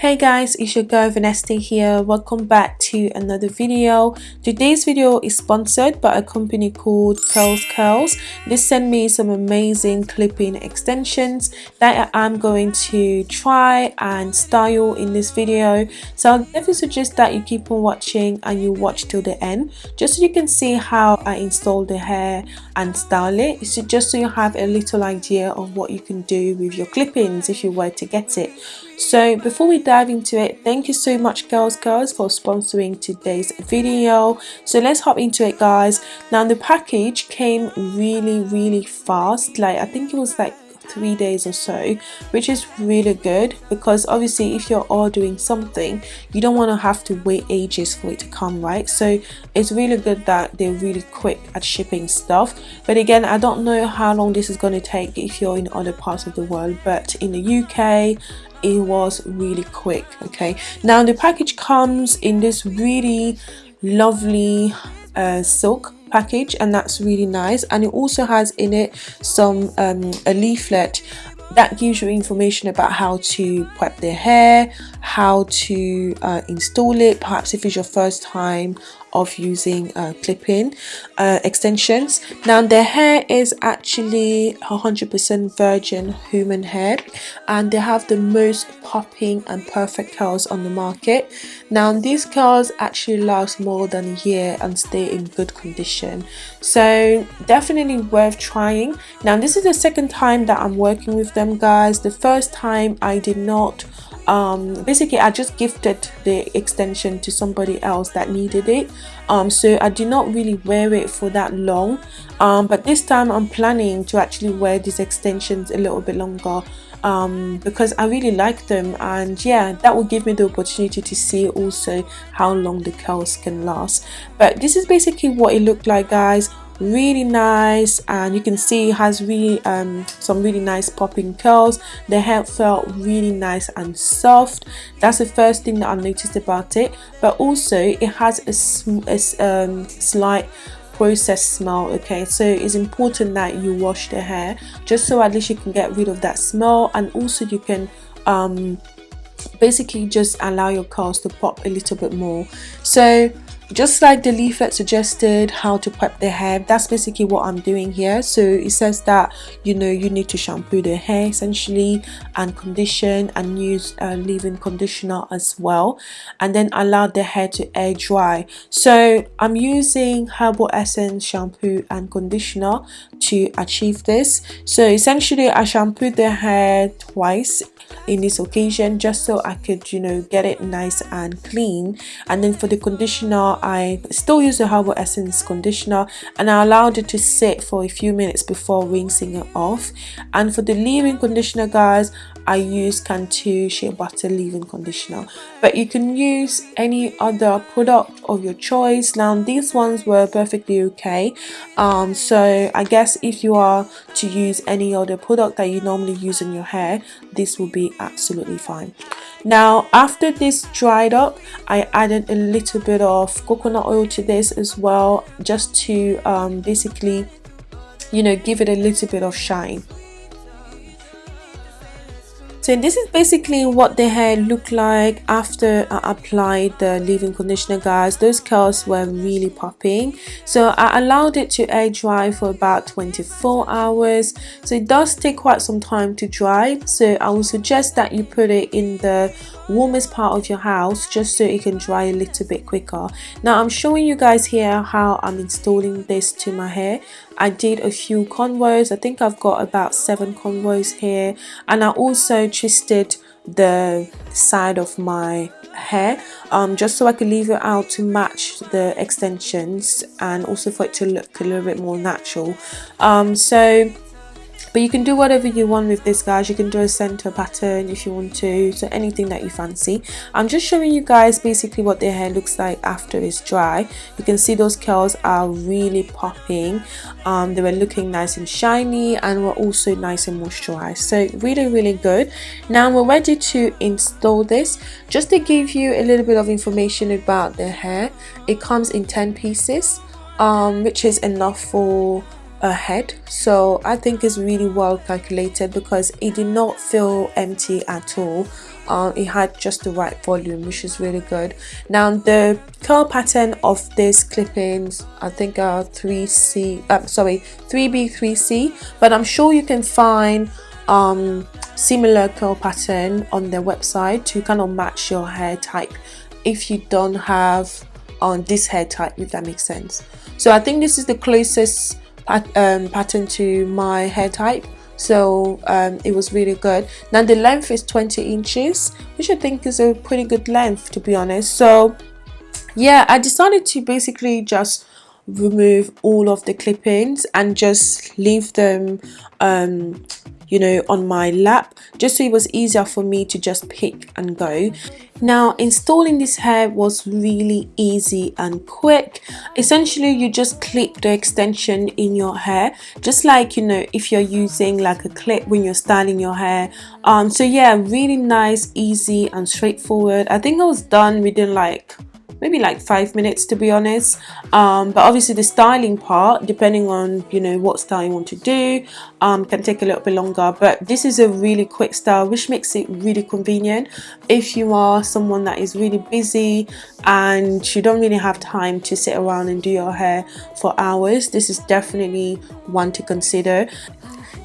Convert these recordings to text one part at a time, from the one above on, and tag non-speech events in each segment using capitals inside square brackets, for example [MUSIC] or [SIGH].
Hey guys, it's your girl Vanessa here. Welcome back to another video. Today's video is sponsored by a company called Curls Curls. They sent me some amazing clipping extensions that I'm going to try and style in this video. So I'll definitely suggest that you keep on watching and you watch till the end just so you can see how I install the hair and style it. So just so you have a little idea of what you can do with your clippings if you were to get it. So before we dive into it, thank you so much Curls Curls for sponsoring today's video. So let's hop into it guys. Now the package came really really fast. Like I think it was like three days or so which is really good because obviously if you're ordering something you don't want to have to wait ages for it to come right so it's really good that they're really quick at shipping stuff but again I don't know how long this is going to take if you're in other parts of the world but in the UK it was really quick okay? Now the package comes in this really lovely uh, silk package and that's really nice. And it also has in it some um, a leaflet that gives you information about how to prep their hair how to uh, install it. Perhaps if it's your first time of using uh, clip-in uh, extensions. Now their hair is actually 100% virgin human hair and they have the most popping and perfect curls on the market. Now these curls actually last more than a year and stay in good condition. So definitely worth trying. Now this is the second time that I'm working with them guys. The first time I did not um, basically I just gifted the extension to somebody else that needed it. Um, so I did not really wear it for that long. Um, but this time I'm planning to actually wear these extensions a little bit longer. Um, because I really like them. And yeah that will give me the opportunity to see also how long the curls can last. But this is basically what it looked like guys really nice and you can see it has really um, some really nice popping curls. The hair felt really nice and soft. That's the first thing that I noticed about it. But also it has a, a um, slight processed smell okay? So it's important that you wash the hair just so at least you can get rid of that smell and also you can um, basically just allow your curls to pop a little bit more. So just like the leaflet suggested how to prep the hair that's basically what i'm doing here. So it says that you know you need to shampoo the hair essentially and condition and use a leave-in conditioner as well. And then allow the hair to air dry. So i'm using herbal essence shampoo and conditioner to achieve this. So essentially i shampooed the hair twice in this occasion just so I could you know get it nice and clean. And then for the conditioner I still use the Herbal Essence conditioner and I allowed it to sit for a few minutes before rinsing it off. And for the leave-in conditioner guys I use Cantu Shea Butter Leave-In Conditioner. But you can use any other product of your choice. Now these ones were perfectly okay. Um, so I guess if you are to use any other product that you normally use in your hair this will be absolutely fine. Now after this dried up I added a little bit of coconut oil to this as well just to um, basically you know give it a little bit of shine so this is basically what the hair looked like after I applied the leave-in conditioner guys. Those curls were really popping. So I allowed it to air dry for about 24 hours. So it does take quite some time to dry. So I would suggest that you put it in the warmest part of your house just so it can dry a little bit quicker. Now I'm showing you guys here how I'm installing this to my hair. I did a few cornrows I think I've got about seven cornrows here. And I also twisted the side of my hair um, just so I could leave it out to match the extensions and also for it to look a little bit more natural. Um, so but you can do whatever you want with this guys. You can do a center pattern if you want to. So anything that you fancy. I'm just showing you guys basically what their hair looks like after it's dry. You can see those curls are really popping. Um, they were looking nice and shiny and were also nice and moisturized. So really really good. Now we're ready to install this. Just to give you a little bit of information about the hair it comes in 10 pieces um, which is enough for ahead. So i think it's really well calculated because it did not feel empty at all. Uh, it had just the right volume which is really good. Now the curl pattern of this clippings i think are 3c uh, sorry 3b 3c but i'm sure you can find um, similar curl pattern on their website to kind of match your hair type if you don't have on this hair type if that makes sense. So I think this is the closest um, pattern to my hair type. So um, it was really good. Now the length is 20 inches which I think is a pretty good length to be honest. So yeah I decided to basically just remove all of the clippings and just leave them um, you know on my lap just so it was easier for me to just pick and go. Now installing this hair was really easy and quick. Essentially you just clip the extension in your hair just like you know if you're using like a clip when you're styling your hair. Um so yeah really nice easy and straightforward. I think i was done within like maybe like five minutes to be honest. Um, but obviously the styling part depending on you know what style you want to do um, can take a little bit longer. But this is a really quick style which makes it really convenient. If you are someone that is really busy and you don't really have time to sit around and do your hair for hours this is definitely one to consider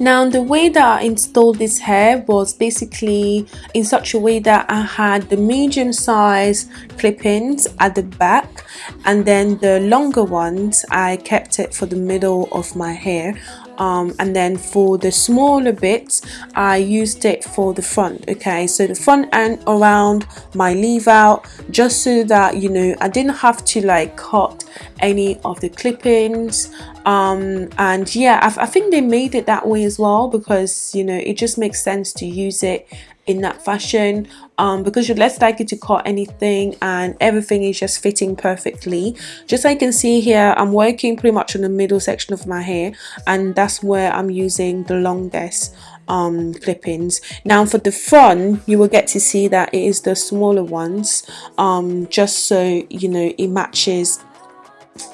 now the way that I installed this hair was basically in such a way that I had the medium size clip-ins at the back and then the longer ones I kept it for the middle of my hair um, and then for the smaller bits I used it for the front okay? So the front and around my leave out just so that you know I didn't have to like cut any of the clippings. Um, and yeah I, I think they made it that way as well because you know it just makes sense to use it in that fashion um, because you're less likely to cut anything and everything is just fitting perfectly. Just like you can see here I'm working pretty much on the middle section of my hair and that's where I'm using the longest um, clippings. Now for the front you will get to see that it is the smaller ones um, just so you know it matches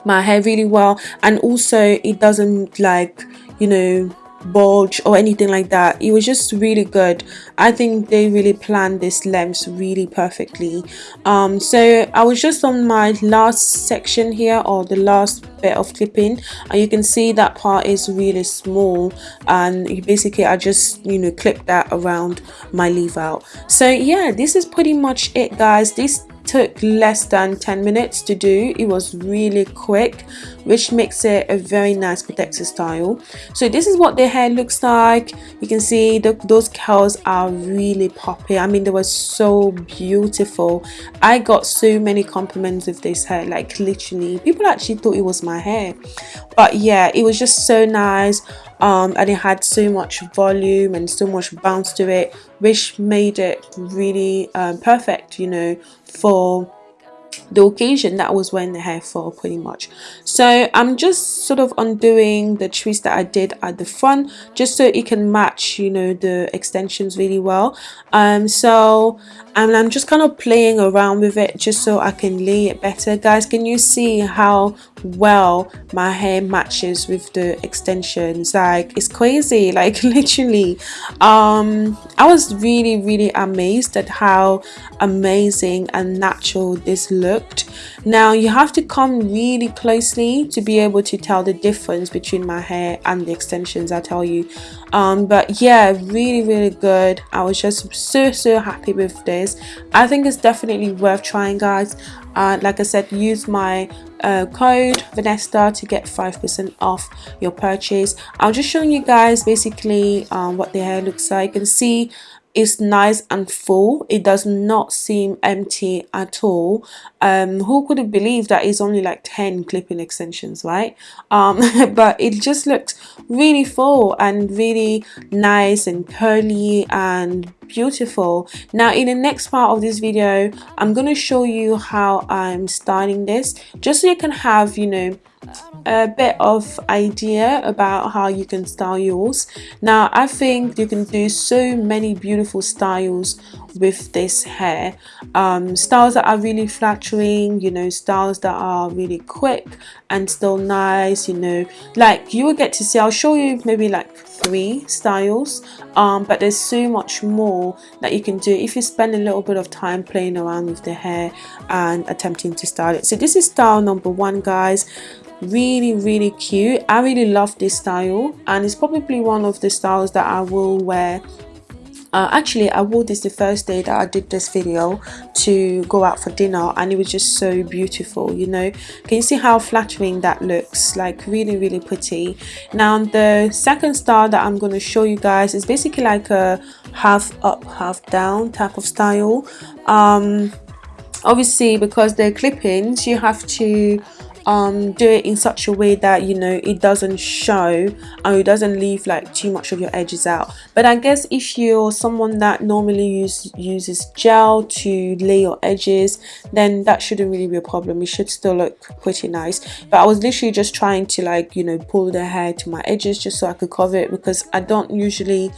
my hair really well. And also it doesn't like you know bulge or anything like that. It was just really good. I think they really planned this length really perfectly. Um so i was just on my last section here or the last bit of clipping and you can see that part is really small and basically i just you know clip that around my leave out. So yeah this is pretty much it guys. This took less than 10 minutes to do. It was really quick which makes it a very nice protective style. So this is what the hair looks like. You can see the, those curls are really poppy. I mean they were so beautiful. I got so many compliments with this hair like literally. People actually thought it was my hair. But yeah it was just so nice. Um, and it had so much volume and so much bounce to it which made it really um, perfect you know for the occasion that I was wearing the hair for pretty much. So I'm just sort of undoing the twist that I did at the front just so it can match you know the extensions really well. Um so and I'm just kind of playing around with it just so I can lay it better. Guys can you see how well my hair matches with the extensions? Like it's crazy. [LAUGHS] Like literally. Um I was really really amazed at how amazing and natural this looked now you have to come really closely to be able to tell the difference between my hair and the extensions I tell you um but yeah really really good I was just so so happy with this i think it's definitely worth trying guys uh, like i said use my uh, code Vanessa to get 5% off your purchase. I'm just showing you guys basically um, what the hair looks like. Can see it's nice and full. It does not seem empty at all. Um who could have believed that it's only like 10 clipping extensions right? Um [LAUGHS] but it just looks really full and really nice and curly and beautiful. Now in the next part of this video i'm going to show you how i'm styling this just so you can have you know a bit of idea about how you can style yours. Now i think you can do so many beautiful styles with this hair. Um, styles that are really flattering you know styles that are really quick and still nice you know. Like you will get to see I'll show you maybe like three styles um, but there's so much more that you can do if you spend a little bit of time playing around with the hair and attempting to style it. So this is style number one guys. Really really cute. I really love this style and it's probably one of the styles that i will wear uh, actually I wore this the first day that I did this video to go out for dinner and it was just so beautiful you know? Can you see how flattering that looks? Like really really pretty. Now the second style that I'm going to show you guys is basically like a half up half down type of style. Um obviously because they're clip-ins you have to um, do it in such a way that you know it doesn't show and it doesn't leave like too much of your edges out. But I guess if you're someone that normally use, uses gel to lay your edges then that shouldn't really be a problem. It should still look pretty nice. But I was literally just trying to like you know pull the hair to my edges just so I could cover it because I don't usually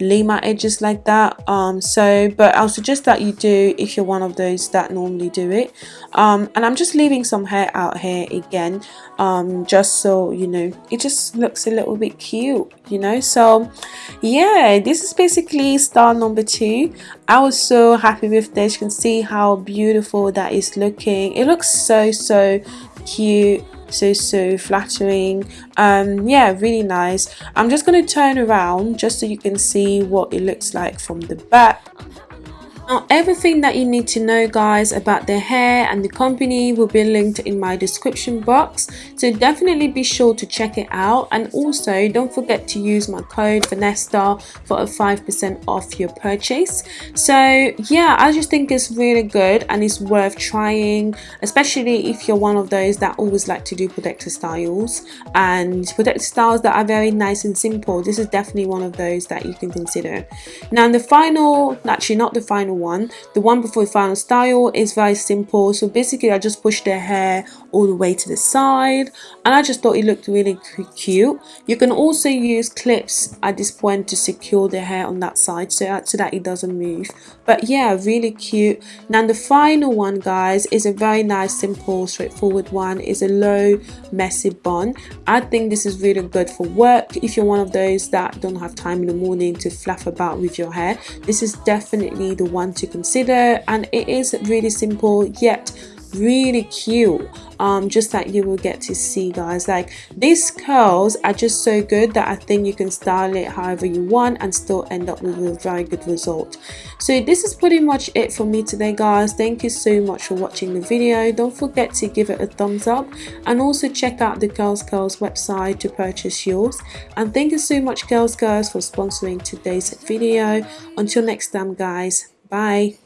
my edges like that. Um so but i'll suggest that you do if you're one of those that normally do it. Um and i'm just leaving some hair out here again um just so you know it just looks a little bit cute you know? So yeah this is basically style number two. I was so happy with this. You can see how beautiful that is looking. It looks so so cute so so flattering. Um yeah really nice. I'm just going to turn around just so you can see what it looks like from the back now everything that you need to know guys about the hair and the company will be linked in my description box. So definitely be sure to check it out. And also don't forget to use my code Vanessa for a 5% off your purchase. So yeah I just think it's really good and it's worth trying especially if you're one of those that always like to do protector styles. And protector styles that are very nice and simple this is definitely one of those that you can consider. Now the final actually not the final one. The one before the final style is very simple. So basically I just pushed the hair all the way to the side. And I just thought it looked really cute. You can also use clips at this point to secure the hair on that side so that, so that it doesn't move. But yeah really cute. Now the final one guys is a very nice simple straightforward one. Is a low messy bun. I think this is really good for work if you're one of those that don't have time in the morning to fluff about with your hair. This is definitely the one to consider and it is really simple yet really cute. Um just that you will get to see guys. Like these curls are just so good that i think you can style it however you want and still end up with a very good result. So this is pretty much it for me today guys. Thank you so much for watching the video. Don't forget to give it a thumbs up and also check out the Curls Curls website to purchase yours. And thank you so much Curls Curls for sponsoring today's video. Until next time guys bye